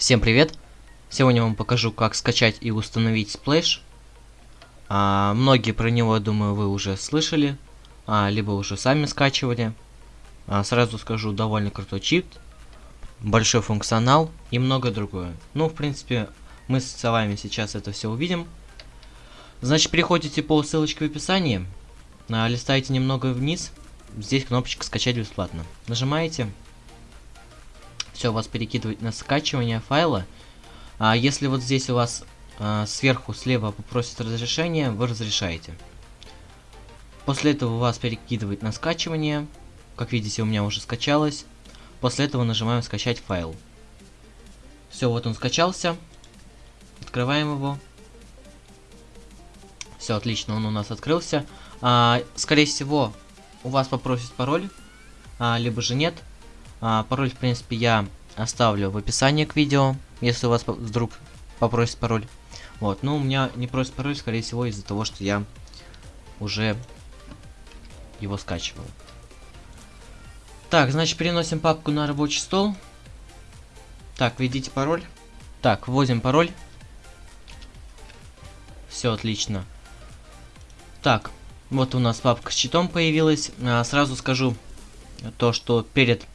Всем привет! Сегодня вам покажу, как скачать и установить Splash. А, многие про него, думаю, вы уже слышали, а, либо уже сами скачивали. А, сразу скажу, довольно крутой чип, большой функционал и много другое. Ну, в принципе, мы с вами сейчас это все увидим. Значит, переходите по ссылочке в описании, а, листаете немного вниз, здесь кнопочка «Скачать бесплатно». Нажимаете все вас перекидывает на скачивание файла. А если вот здесь у вас а, сверху слева попросит разрешение, вы разрешаете. После этого вас перекидывает на скачивание. Как видите, у меня уже скачалось. После этого нажимаем скачать файл. Все, вот он скачался. Открываем его. Все, отлично, он у нас открылся. А, скорее всего, у вас попросит пароль, а, либо же нет. А, пароль, в принципе, я оставлю в описании к видео, если у вас вдруг попросит пароль. Вот, ну, у меня не просит пароль, скорее всего, из-за того, что я уже его скачивал. Так, значит, переносим папку на рабочий стол. Так, введите пароль. Так, вводим пароль. Все отлично. Так, вот у нас папка с читом появилась. А, сразу скажу то, что перед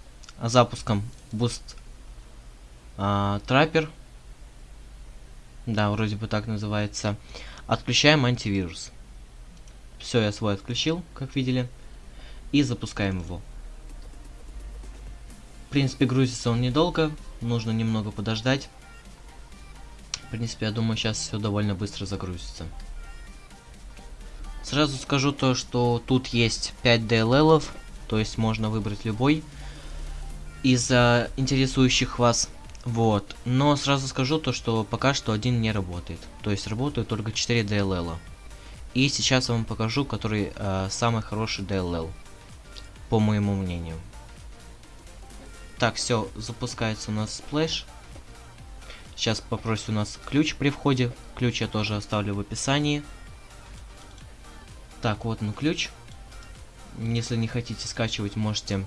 запуском Boost а, Trapper, да, вроде бы так называется, отключаем антивирус. Все, я свой отключил, как видели, и запускаем его. В принципе, грузится он недолго, нужно немного подождать. В принципе, я думаю, сейчас все довольно быстро загрузится. Сразу скажу то, что тут есть 5 DLL, то есть можно выбрать любой из uh, интересующих вас. Вот. Но сразу скажу то, что пока что один не работает. То есть работают только 4 DLL. И сейчас я вам покажу, который uh, самый хороший DLL. По моему мнению. Так, все, запускается у нас Splash. Сейчас попросит у нас ключ при входе. Ключ я тоже оставлю в описании. Так, вот он ключ. Если не хотите скачивать, можете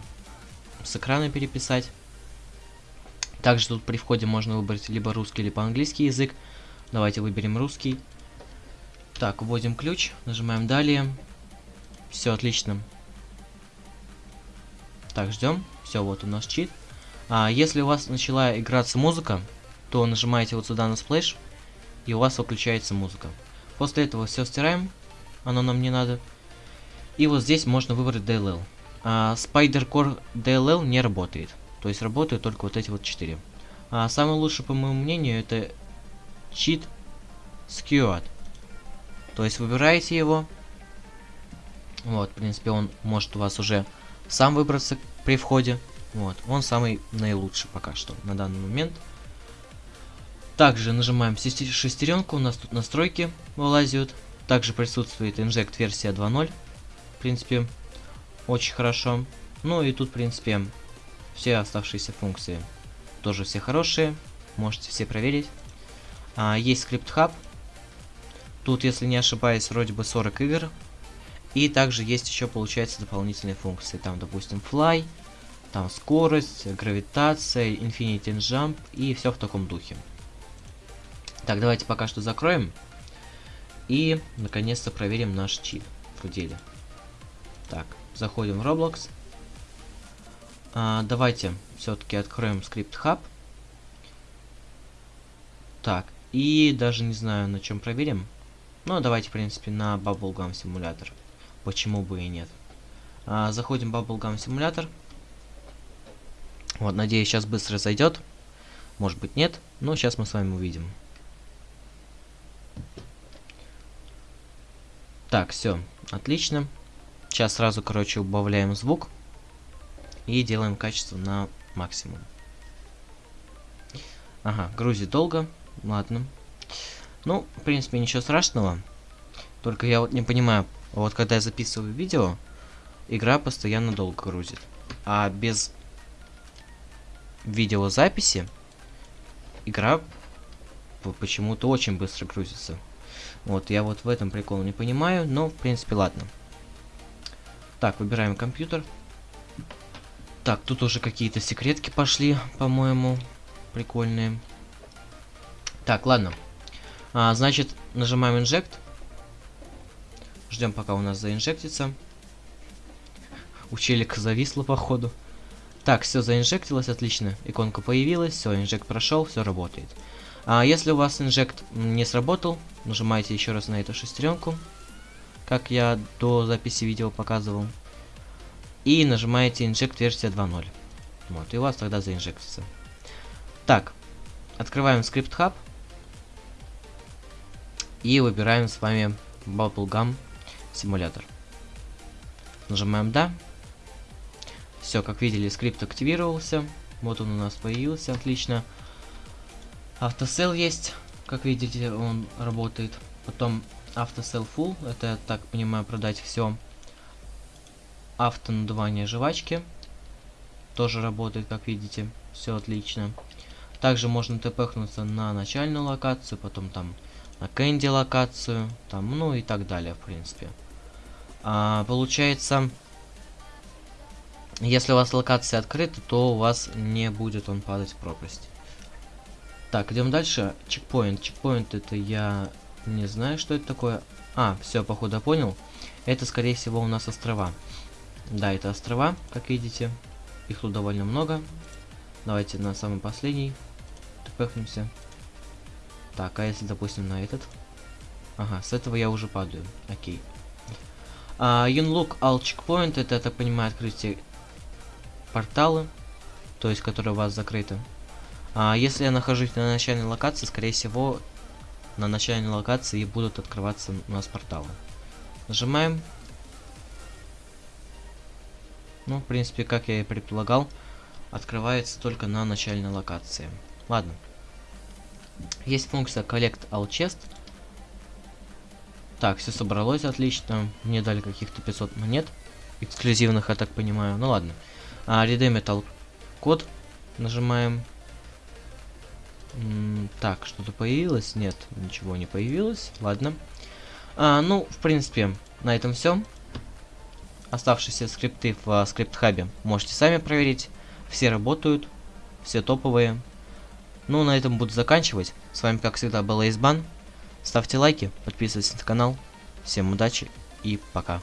с экрана переписать. Также тут при входе можно выбрать либо русский, либо английский язык. Давайте выберем русский. Так, вводим ключ, нажимаем далее. Все отлично. Так, ждем. Все, вот у нас чит. А, если у вас начала играться музыка, то нажимаете вот сюда на splash, и у вас выключается музыка. После этого все стираем, оно нам не надо. И вот здесь можно выбрать DLL. А, Spider Core DLL не работает. То есть работают только вот эти вот четыре. А самый лучший, по моему мнению, это Cheat Skewered. То есть выбираете его. Вот, в принципе, он может у вас уже сам выбраться при входе. Вот, он самый наилучший пока что на данный момент. Также нажимаем шестеренку, у нас тут настройки вылазят. Также присутствует Inject версия 2.0. В принципе, очень хорошо. Ну и тут, в принципе, все оставшиеся функции тоже все хорошие. Можете все проверить. А, есть скрипт хаб. Тут, если не ошибаюсь, вроде бы 40 игр. И также есть еще, получается, дополнительные функции. Там, допустим, fly, там скорость, гравитация, infinity jump и все в таком духе. Так, давайте пока что закроем. И, наконец-то, проверим наш чип в деле. Так, заходим в Roblox. А, давайте все-таки откроем скрипт хаб. Так, и даже не знаю, на чем проверим. Ну, давайте, в принципе, на Bubblegum симулятор. Почему бы и нет. А, заходим в Bubblegum симулятор. Вот, надеюсь, сейчас быстро зайдет. Может быть, нет. Но сейчас мы с вами увидим. Так, все, отлично. Сейчас сразу, короче, убавляем звук. И делаем качество на максимум. Ага, грузит долго. Ладно. Ну, в принципе, ничего страшного. Только я вот не понимаю, вот когда я записываю видео, игра постоянно долго грузит. А без видеозаписи игра почему-то очень быстро грузится. Вот, я вот в этом прикол не понимаю, но, в принципе, ладно. Так, выбираем компьютер. Так, тут уже какие-то секретки пошли, по-моему, прикольные. Так, ладно. А, значит, нажимаем инжект. Ждем, пока у нас заинжектится. У челика зависло, походу. Так, все заинжектилось, отлично. Иконка появилась, все, инжект прошел, все работает. А если у вас инжект не сработал, нажимаете еще раз на эту шестеренку, как я до записи видео показывал. И нажимаете инжект версия 2.0. Вот, и у вас тогда заинжектится. Так, открываем скрипт хаб. И выбираем с вами Bubblegum симулятор. Нажимаем да. Все, как видели, скрипт активировался. Вот он у нас появился, отлично. Автосел есть, как видите, он работает. Потом автосел full, это, я так понимаю, продать все. Автонадувание жвачки тоже работает, как видите, все отлично. Также можно тпхнуться на начальную локацию, потом там на Кэнди локацию, там, ну и так далее, в принципе. А, получается, если у вас локация открыта, то у вас не будет он падать в пропасть. Так, идем дальше. Чекпоинт. Чекпоинт это я не знаю, что это такое. А, все, походу понял. Это, скорее всего, у нас острова. Да, это острова, как видите. Их тут довольно много. Давайте на самый последний. Тпхнемся. Так, а если, допустим, на этот? Ага, с этого я уже падаю. Окей. Uh, Unlock All Checkpoint, это, я так понимаю, открытие порталы, то есть, которые у вас закрыты. А если я нахожусь на начальной локации, скорее всего, на начальной локации будут открываться у нас порталы. Нажимаем. Ну, в принципе, как я и предполагал, открывается только на начальной локации. Ладно. Есть функция Collect All Chest. Так, все собралось отлично. Мне дали каких-то 500 монет. Эксклюзивных, я так понимаю. Ну ладно. А, Redeem Metal код. Нажимаем. Так, что-то появилось? Нет, ничего не появилось. Ладно. А, ну, в принципе, на этом все. Оставшиеся скрипты в uh, скрипт-хабе можете сами проверить. Все работают, все топовые. Ну, на этом буду заканчивать. С вами, как всегда, был Эйсбан. Ставьте лайки, подписывайтесь на канал. Всем удачи и пока.